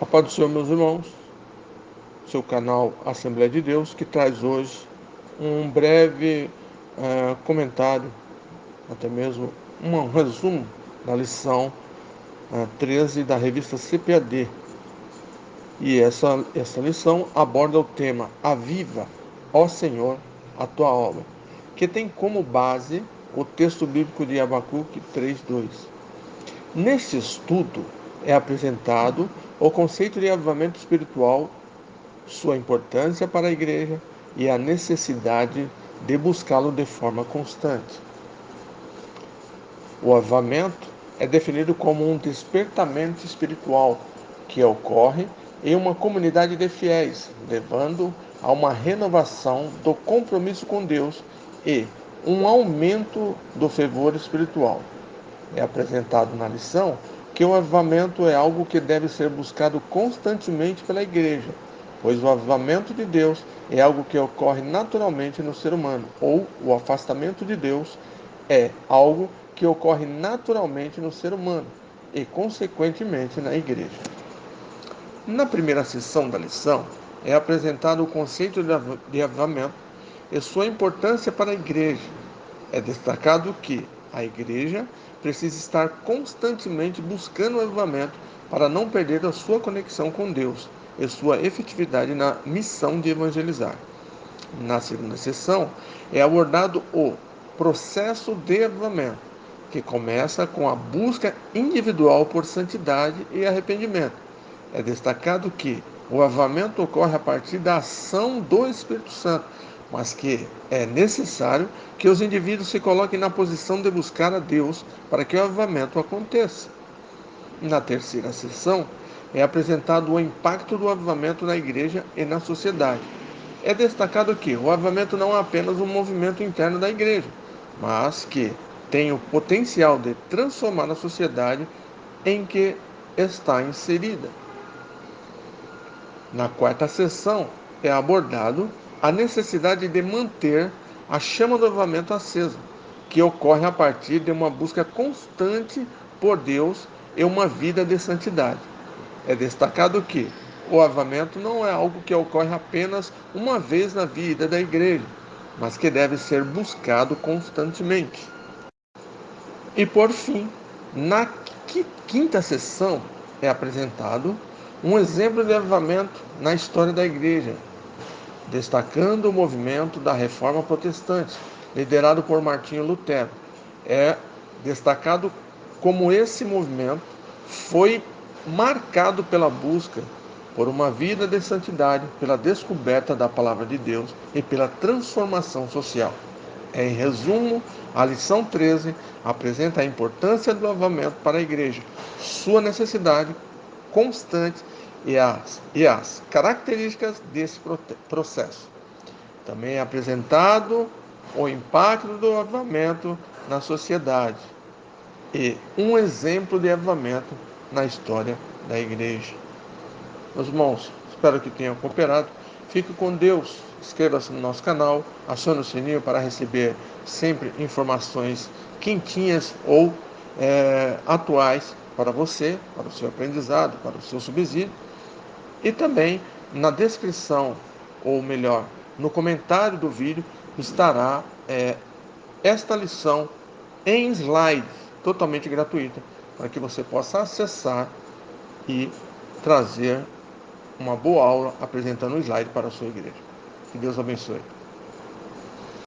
A paz do Senhor, meus irmãos, seu canal Assembleia de Deus, que traz hoje um breve uh, comentário, até mesmo um resumo da lição uh, 13 da revista CPAD. E essa, essa lição aborda o tema Aviva, ó Senhor, a tua obra, que tem como base o texto bíblico de Abacuque 3.2. Neste estudo é apresentado o conceito de avivamento espiritual, sua importância para a igreja e a necessidade de buscá-lo de forma constante. O avivamento é definido como um despertamento espiritual que ocorre em uma comunidade de fiéis, levando a uma renovação do compromisso com Deus e um aumento do fervor espiritual. É apresentado na lição que o avivamento é algo que deve ser buscado constantemente pela igreja, pois o avivamento de Deus é algo que ocorre naturalmente no ser humano, ou o afastamento de Deus é algo que ocorre naturalmente no ser humano e, consequentemente, na igreja. Na primeira sessão da lição, é apresentado o conceito de avivamento e sua importância para a igreja. É destacado que a igreja precisa estar constantemente buscando o avivamento para não perder a sua conexão com Deus e sua efetividade na missão de evangelizar. Na segunda sessão é abordado o processo de avivamento, que começa com a busca individual por santidade e arrependimento. É destacado que o avivamento ocorre a partir da ação do Espírito Santo mas que é necessário que os indivíduos se coloquem na posição de buscar a Deus para que o avivamento aconteça. Na terceira sessão, é apresentado o impacto do avivamento na igreja e na sociedade. É destacado que o avivamento não é apenas um movimento interno da igreja, mas que tem o potencial de transformar a sociedade em que está inserida. Na quarta sessão, é abordado a necessidade de manter a chama do avivamento acesa, que ocorre a partir de uma busca constante por Deus e uma vida de santidade. É destacado que o avivamento não é algo que ocorre apenas uma vez na vida da igreja, mas que deve ser buscado constantemente. E por fim, na quinta sessão é apresentado um exemplo de avivamento na história da igreja, destacando o movimento da Reforma Protestante, liderado por Martinho Lutero. É destacado como esse movimento foi marcado pela busca por uma vida de santidade, pela descoberta da palavra de Deus e pela transformação social. Em resumo, a lição 13 apresenta a importância do lavamento para a igreja, sua necessidade constante e as, e as características desse processo. Também é apresentado o impacto do avivamento na sociedade e um exemplo de avivamento na história da igreja. Meus irmãos, espero que tenham cooperado. Fique com Deus. Inscreva-se no nosso canal, acione o sininho para receber sempre informações quentinhas ou é, atuais para você, para o seu aprendizado, para o seu subsídio. E também na descrição, ou melhor, no comentário do vídeo, estará é, esta lição em slides, totalmente gratuita, para que você possa acessar e trazer uma boa aula apresentando o slide para a sua igreja. Que Deus abençoe.